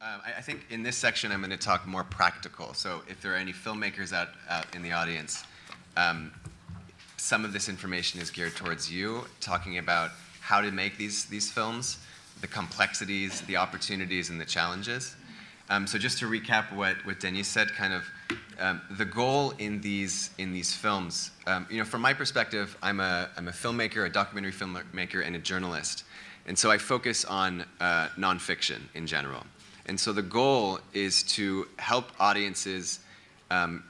Um, I, I, think in this section I'm going to talk more practical. So if there are any filmmakers out, out in the audience, um, some of this information is geared towards you, talking about how to make these, these films, the complexities, the opportunities, and the challenges. Um, so just to recap what, what Denis said, kind of um, the goal in these, in these films, um, you know, from my perspective, I'm a, I'm a filmmaker, a documentary filmmaker, and a journalist. And so I focus on uh, nonfiction in general. And so the goal is to help audiences, um,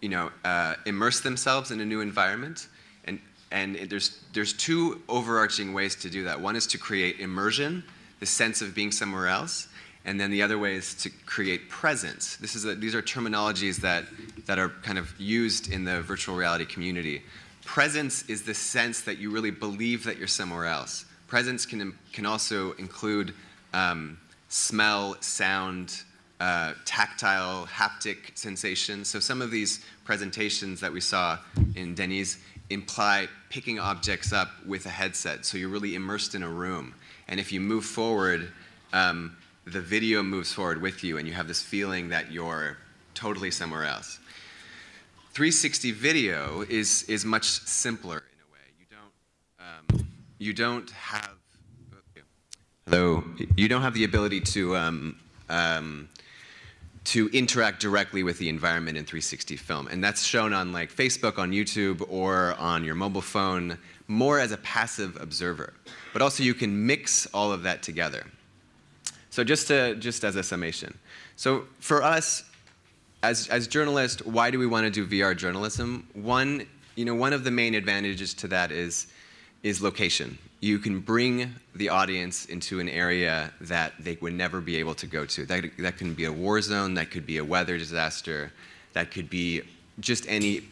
you know, uh, immerse themselves in a new environment. And, and there's, there's two overarching ways to do that. One is to create immersion, the sense of being somewhere else. And then the other way is to create presence. This is a, these are terminologies that, that are kind of used in the virtual reality community. Presence is the sense that you really believe that you're somewhere else. Presence can, can also include um, smell, sound, uh, tactile, haptic sensations. So some of these presentations that we saw in Denis imply picking objects up with a headset. So you're really immersed in a room. And if you move forward, um, the video moves forward with you and you have this feeling that you're totally somewhere else. 360 video is, is much simpler in a way. You don't, um, you don't have, hello, you don't have the ability to, um, um, to interact directly with the environment in 360 film. And that's shown on like Facebook, on YouTube, or on your mobile phone, more as a passive observer. But also you can mix all of that together. So just, to, just as a summation. So for us, as, as journalists, why do we want to do VR journalism? One, you know, one of the main advantages to that is, is location. You can bring the audience into an area that they would never be able to go to. That, that can be a war zone, that could be a weather disaster, that could be just any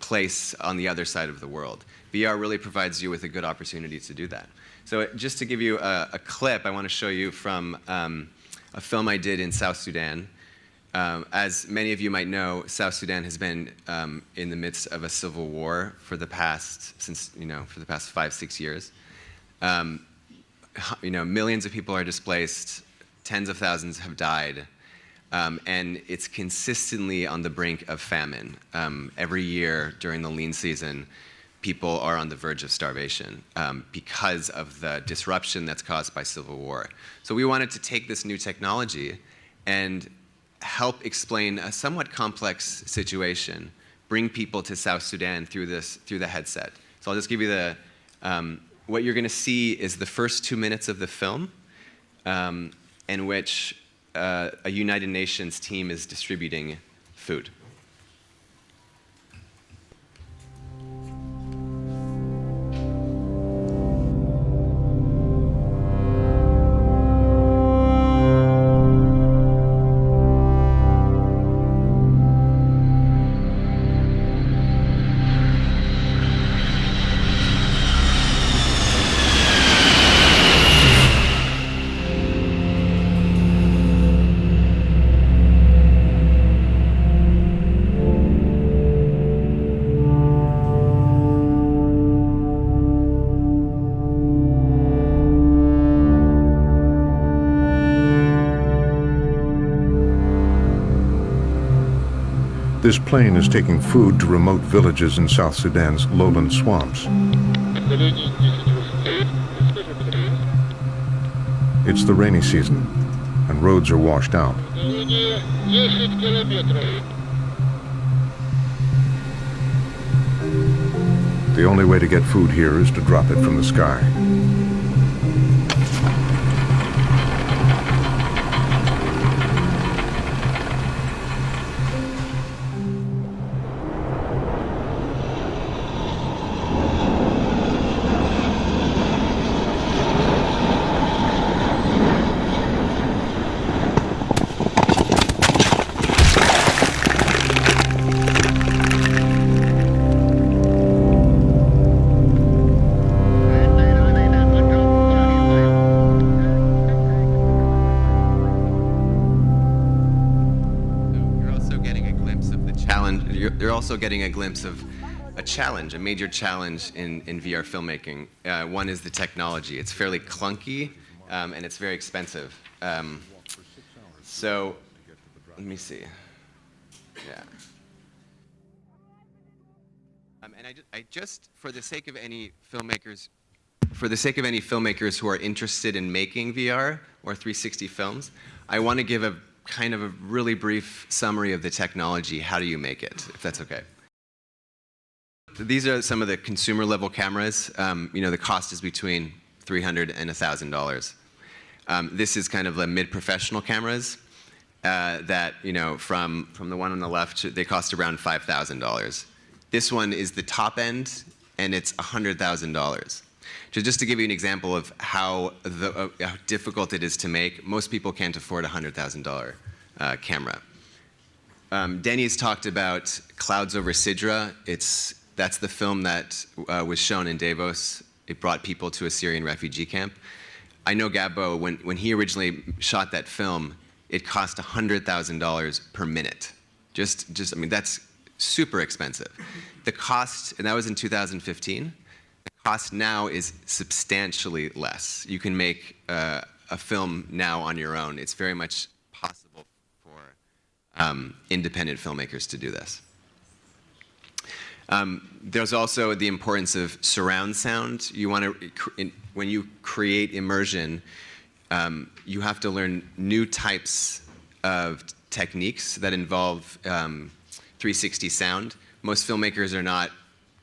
place on the other side of the world. VR really provides you with a good opportunity to do that. So just to give you a, a clip, I want to show you from um, a film I did in South Sudan. Um, as many of you might know, South Sudan has been um, in the midst of a civil war for the past, since, you know, for the past five, six years. Um, you know, millions of people are displaced, tens of thousands have died, um, and it's consistently on the brink of famine. Um, every year during the lean season, people are on the verge of starvation um, because of the disruption that's caused by civil war. So we wanted to take this new technology and help explain a somewhat complex situation, bring people to South Sudan through this through the headset. So I'll just give you the um, what you're going to see is the first two minutes of the film, um, in which uh, a United Nations team is distributing food. This plane is taking food to remote villages in South Sudan's lowland swamps. It's the rainy season, and roads are washed out. The only way to get food here is to drop it from the sky. Also getting a glimpse of a challenge, a major challenge in, in VR filmmaking. Uh, one is the technology. It's fairly clunky um, and it's very expensive. Um, So, let me see. Yeah. Um, and I, I just, for the sake of any filmmakers, for the sake of any filmmakers who are interested in making VR or 360 films, I want to give a kind of a really brief summary of the technology. How do you make it, if that's okay? These are some of the consumer level cameras. Um, you know, the cost is between 300 and $1,000. Um, this is kind of the mid-professional cameras uh, that, you know, from, from the one on the left, they cost around $5,000. This one is the top end, and it's $100,000. Just to give you an example of how, the, uh, how difficult it is to make, most people can't afford a $100,000 uh, camera. Um, Denny's talked about Clouds Over Sidra. It's, that's the film that uh, was shown in Davos. It brought people to a Syrian refugee camp. I know Gabo, when, when he originally shot that film, it cost $100,000 per minute. Just, just, I mean, that's super expensive. The cost, and that was in 2015, the cost now is substantially less. You can make uh, a film now on your own. It's very much possible for um, independent filmmakers to do this. Um, there's also the importance of surround sound. You want to, when you create immersion, um, you have to learn new types of techniques that involve um, 360 sound. Most filmmakers are not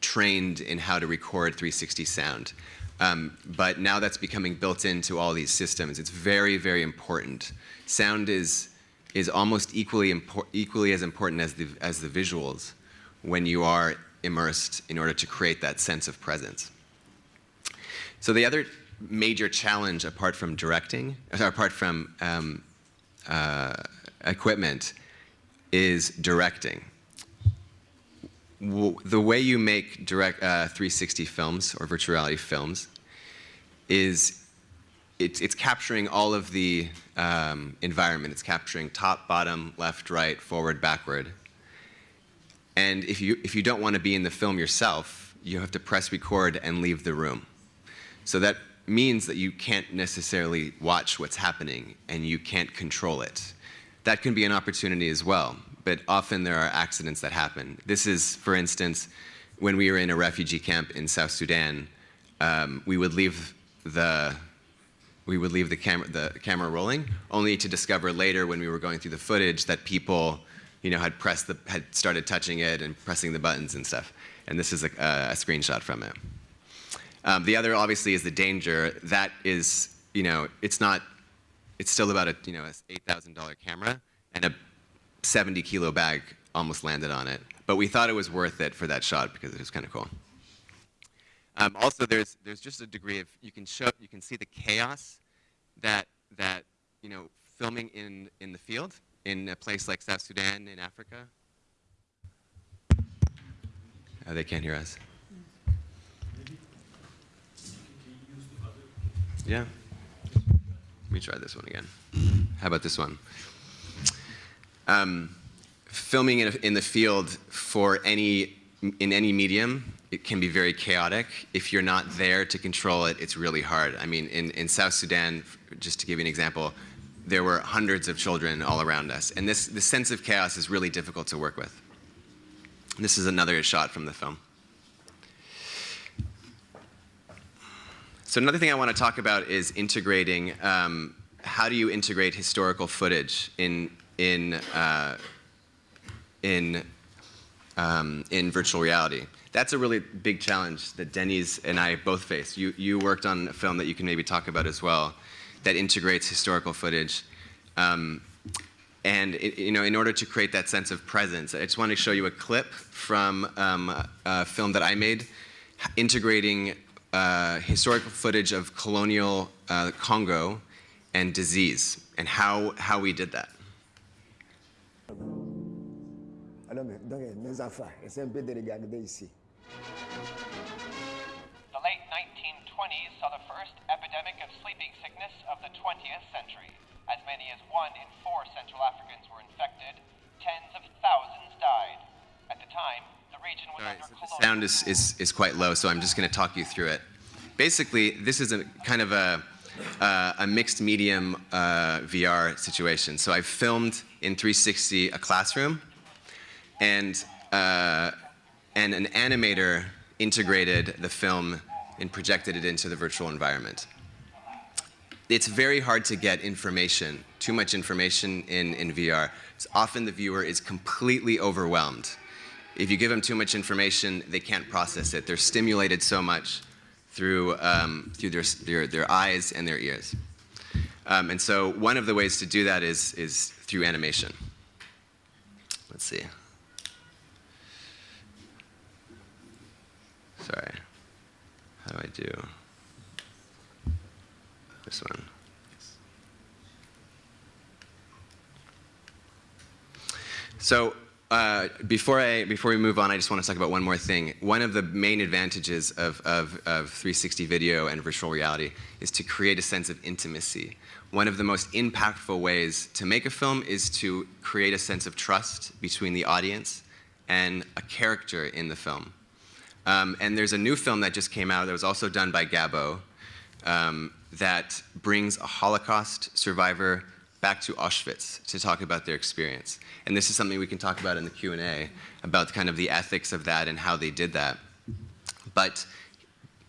trained in how to record 360 sound. Um, but now that's becoming built into all these systems. It's very, very important. Sound is, is almost equally, equally as important as the, as the visuals when you are immersed in order to create that sense of presence. So the other major challenge apart from directing, apart from um, uh, equipment, is directing. The way you make direct uh, 360 films or virtual reality films is it's, it's capturing all of the um, environment. It's capturing top, bottom, left, right, forward, backward. And if you, if you don't want to be in the film yourself, you have to press record and leave the room. So that means that you can't necessarily watch what's happening and you can't control it. That can be an opportunity as well, but often there are accidents that happen. This is, for instance, when we were in a refugee camp in South Sudan, um, we would leave the we would leave the camera the camera rolling, only to discover later when we were going through the footage that people, you know, had pressed the had started touching it and pressing the buttons and stuff. And this is a, a screenshot from it. Um, the other, obviously, is the danger. That is, you know, it's not, it's still about a, you know, a $8,000 camera, and a 70 kilo bag almost landed on it. But we thought it was worth it for that shot because it was kind of cool. Um, also, there's, there's just a degree of, you can show, you can see the chaos that, that, you know, filming in, in the field, in a place like South Sudan in Africa. Oh, they can't hear us. Yeah. Let me try this one again. How about this one? Um, filming in, in the field for any, in any medium, it can be very chaotic. If you're not there to control it, it's really hard. I mean, in, in South Sudan, just to give you an example, there were hundreds of children all around us. And this, this sense of chaos is really difficult to work with. This is another shot from the film. So another thing I want to talk about is integrating, um, how do you integrate historical footage in, in, uh, in, um, in virtual reality? That's a really big challenge that Denny's and I both face. You, you worked on a film that you can maybe talk about as well that integrates historical footage. Um, and it, you know, in order to create that sense of presence, I just want to show you a clip from um, a film that I made integrating uh, historical footage of colonial uh, Congo and disease and how, how we did that. Alors, donc, mes enfants, essayez un peu de regarder ici. The late 1920s saw the first epidemic of sleeping sickness of the 20th century. As many as one in four Central Africans were infected. Tens of thousands died. At the time, the region was All right, under so the sound is, is, is quite low, so I'm just going to talk you through it. Basically, this is a kind of a, uh, a mixed medium uh, VR situation. So I filmed in 360 a classroom, and uh, and an animator integrated the film and projected it into the virtual environment. It's very hard to get information, too much information in, in VR. It's often the viewer is completely overwhelmed. If you give them too much information, they can't process it. They're stimulated so much through, um, through their, their, their eyes and their ears. Um, and so one of the ways to do that is, is through animation. Let's see. Sorry. How do I do this one? So uh, before I before we move on, I just want to talk about one more thing. One of the main advantages of, of, of 360 video and virtual reality is to create a sense of intimacy. One of the most impactful ways to make a film is to create a sense of trust between the audience and a character in the film. Um, and there's a new film that just came out that was also done by Gabo um, that brings a Holocaust survivor back to Auschwitz to talk about their experience. And this is something we can talk about in the Q&A, about kind of the ethics of that and how they did that. But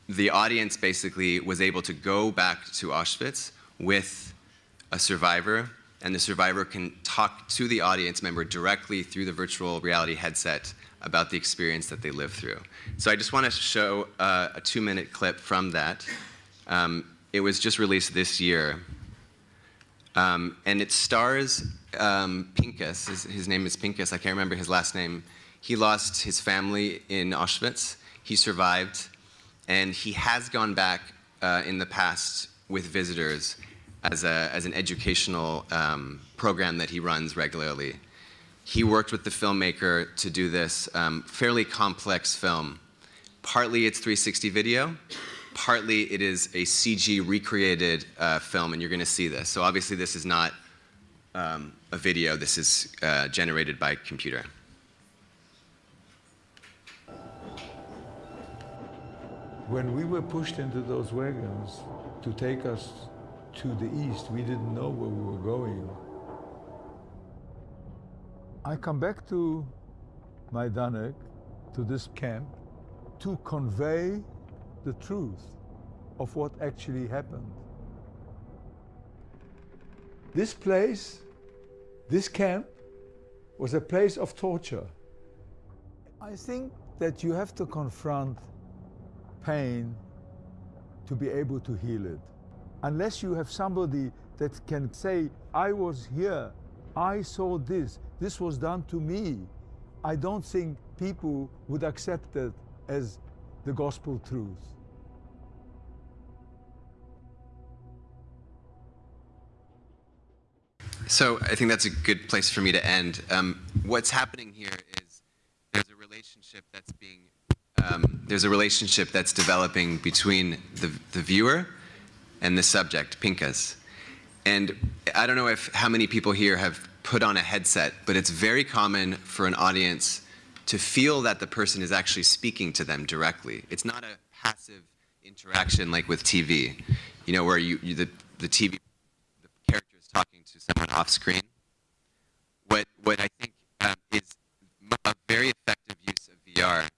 the audience basically was able to go back to Auschwitz with a survivor, and the survivor can talk to the audience member directly through the virtual reality headset about the experience that they lived through. So I just want to show uh, a two-minute clip from that. Um, it was just released this year, um, and it stars um, Pinchas. His, his, name is Pinchas. I can't remember his last name. He lost his family in Auschwitz. He survived, and he has gone back uh, in the past with visitors as, a, as an educational um, program that he runs regularly. He worked with the filmmaker to do this um, fairly complex film. Partly it's 360 video, partly it is a CG recreated uh, film, and you're going to see this. So obviously this is not um, a video, this is uh, generated by computer. When we were pushed into those wagons to take us to the east, we didn't know where we were going. I come back to Majdanek, to this camp, to convey the truth of what actually happened. This place, this camp, was a place of torture. I think that you have to confront pain to be able to heal it. Unless you have somebody that can say, I was here, I saw this, this was done to me, I don't think people would accept it as the gospel truth. So I think that's a good place for me to end. Um, what's happening here is there's a relationship that's being um, there's a relationship that's developing between the, the viewer and the subject, Pinchas. And I don't know if how many people here have put on a headset, but it's very common for an audience to feel that the person is actually speaking to them directly. It's not a passive interaction like with TV, you know, where you, you the, the TV the character is talking to someone off screen. What what I think um, is a very effective use of VR